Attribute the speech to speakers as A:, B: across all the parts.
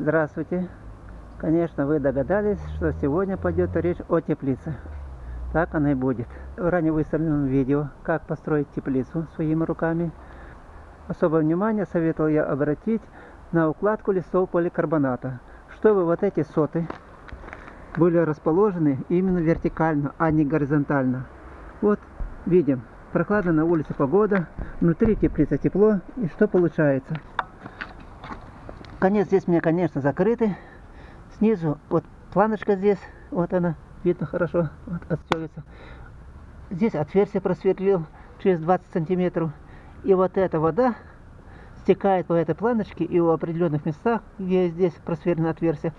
A: Здравствуйте! Конечно, вы догадались, что сегодня пойдет речь о теплице. Так она и будет. В ранее выставленном видео «Как построить теплицу своими руками» особое внимание советовал я обратить на укладку листов поликарбоната, чтобы вот эти соты были расположены именно вертикально, а не горизонтально. Вот видим, прохладно на улице погода, внутри теплица тепло, и что получается? Конец здесь у меня, конечно, закрытый. Снизу, вот планочка здесь, вот она, видно хорошо, вот отстегивается. Здесь отверстие просверлил через 20 сантиметров. И вот эта вода стекает по этой планочке и в определенных местах, где здесь просверлено отверстие,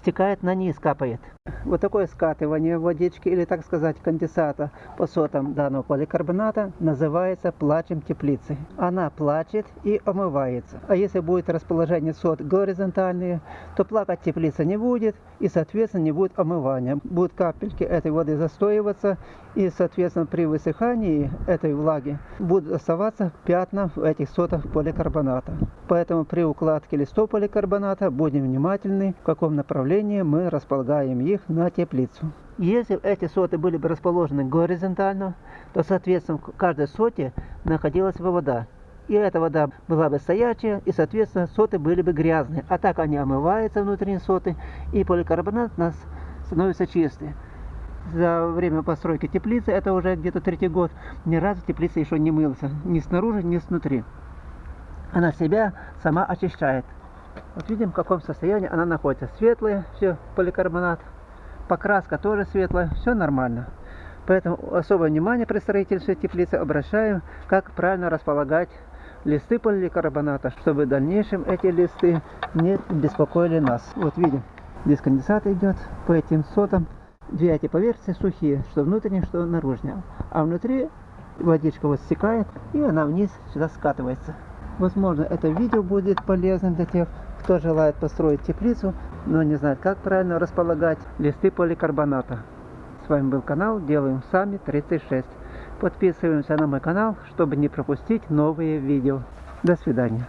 A: стекает на низ, капает. Вот такое скатывание водички или, так сказать, конденсата по сотам данного поликарбоната называется плачем теплицы. Она плачет и омывается. А если будет расположение сот горизонтальные, то плакать теплица не будет и, соответственно, не будет омывания. Будут капельки этой воды застоиваться и, соответственно, при высыхании этой влаги будут оставаться пятна в этих сотах поликарбоната. Поэтому при укладке листов поликарбоната будем внимательны, в каком направлении мы располагаем их на теплицу. Если эти соты были бы расположены горизонтально, то, соответственно, в каждой соте находилась бы вода. И эта вода была бы стоячая, и, соответственно, соты были бы грязные. А так они омываются, внутренние соты, и поликарбонат у нас становится чистый. За время постройки теплицы, это уже где-то третий год, ни разу теплица еще не мылся. Ни снаружи, ни снутри. Она себя сама очищает. Вот видим, в каком состоянии она находится. Светлая, все, поликарбонат покраска тоже светлая, все нормально. Поэтому особое внимание при строительстве теплицы обращаем, как правильно располагать листы поликарбоната, чтобы в дальнейшем эти листы не беспокоили нас. Вот видим, здесь конденсат идет по этим сотам. Две эти поверхности сухие, что внутренние, что наружные. А внутри водичка вот стекает, и она вниз сюда скатывается. Возможно, это видео будет полезным для тех, кто желает построить теплицу, но не знает, как правильно располагать листы поликарбоната. С вами был канал Делаем Сами 36. Подписываемся на мой канал, чтобы не пропустить новые видео. До свидания.